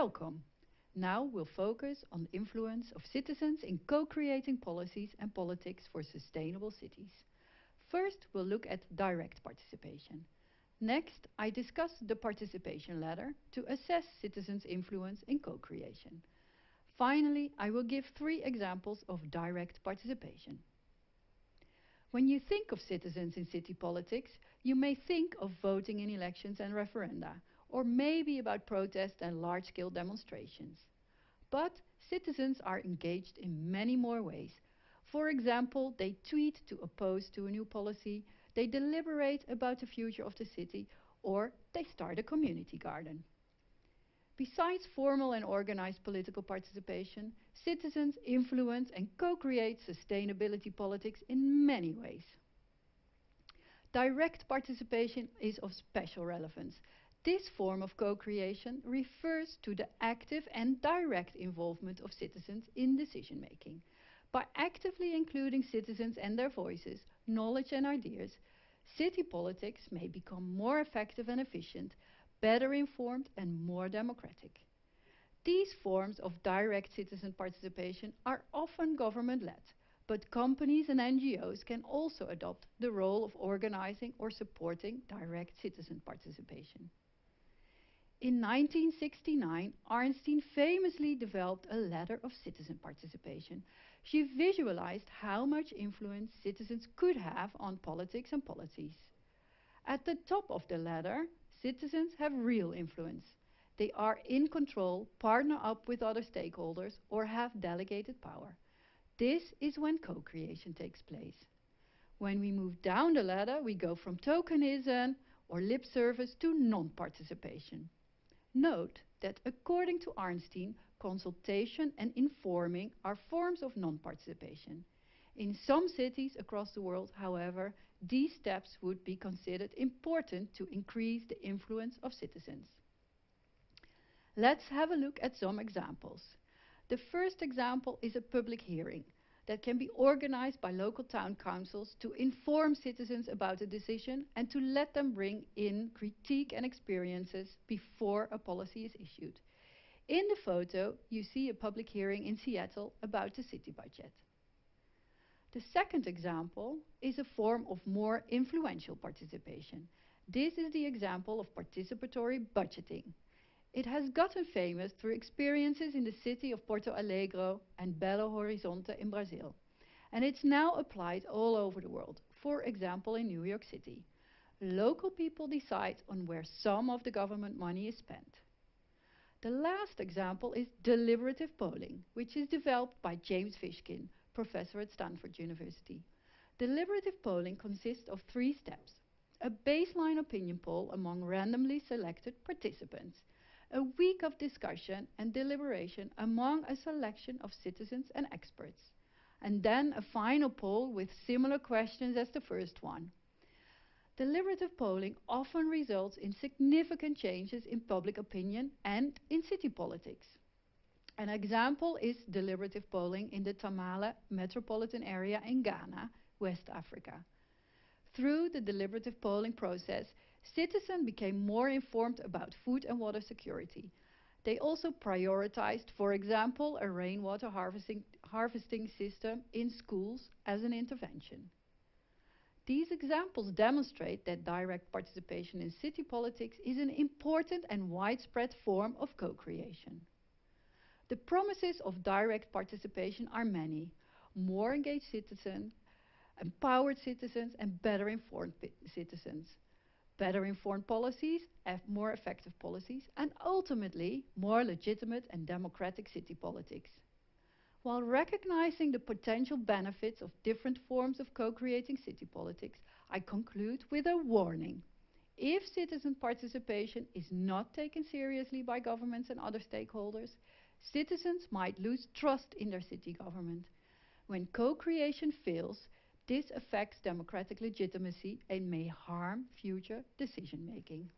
Welcome! Now we'll focus on the influence of citizens in co-creating policies and politics for sustainable cities. First, we'll look at direct participation. Next, I discuss the participation ladder to assess citizens' influence in co-creation. Finally, I will give three examples of direct participation. When you think of citizens in city politics, you may think of voting in elections and referenda, or maybe about protests and large-scale demonstrations. But citizens are engaged in many more ways. For example, they tweet to oppose to a new policy, they deliberate about the future of the city, or they start a community garden. Besides formal and organized political participation, citizens influence and co-create sustainability politics in many ways. Direct participation is of special relevance. This form of co-creation refers to the active and direct involvement of citizens in decision making. By actively including citizens and their voices, knowledge and ideas, city politics may become more effective and efficient, better informed and more democratic. These forms of direct citizen participation are often government-led, but companies and NGOs can also adopt the role of organizing or supporting direct citizen participation. In 1969, Arnstein famously developed a ladder of citizen participation. She visualized how much influence citizens could have on politics and policies. At the top of the ladder, Citizens have real influence. They are in control, partner up with other stakeholders, or have delegated power. This is when co-creation takes place. When we move down the ladder, we go from tokenism or lip service to non-participation. Note that according to Arnstein, consultation and informing are forms of non-participation. In some cities across the world, however, these steps would be considered important to increase the influence of citizens. Let's have a look at some examples. The first example is a public hearing that can be organized by local town councils to inform citizens about a decision and to let them bring in critique and experiences before a policy is issued. In the photo, you see a public hearing in Seattle about the city budget. The second example is a form of more influential participation. This is the example of participatory budgeting. It has gotten famous through experiences in the city of Porto Alegre and Belo Horizonte in Brazil. And it's now applied all over the world, for example in New York City. Local people decide on where some of the government money is spent. The last example is deliberative polling, which is developed by James Fishkin, professor at Stanford University. Deliberative polling consists of three steps. A baseline opinion poll among randomly selected participants, a week of discussion and deliberation among a selection of citizens and experts, and then a final poll with similar questions as the first one. Deliberative polling often results in significant changes in public opinion and in city politics. An example is deliberative polling in the Tamale metropolitan area in Ghana, West Africa. Through the deliberative polling process, citizens became more informed about food and water security. They also prioritized, for example, a rainwater harvesting, harvesting system in schools as an intervention. These examples demonstrate that direct participation in city politics is an important and widespread form of co-creation. The promises of direct participation are many. More engaged citizens, empowered citizens and better informed citizens. Better informed policies more effective policies and ultimately more legitimate and democratic city politics. While recognizing the potential benefits of different forms of co-creating city politics, I conclude with a warning. If citizen participation is not taken seriously by governments and other stakeholders, Citizens might lose trust in their city government. When co-creation fails, this affects democratic legitimacy and may harm future decision making.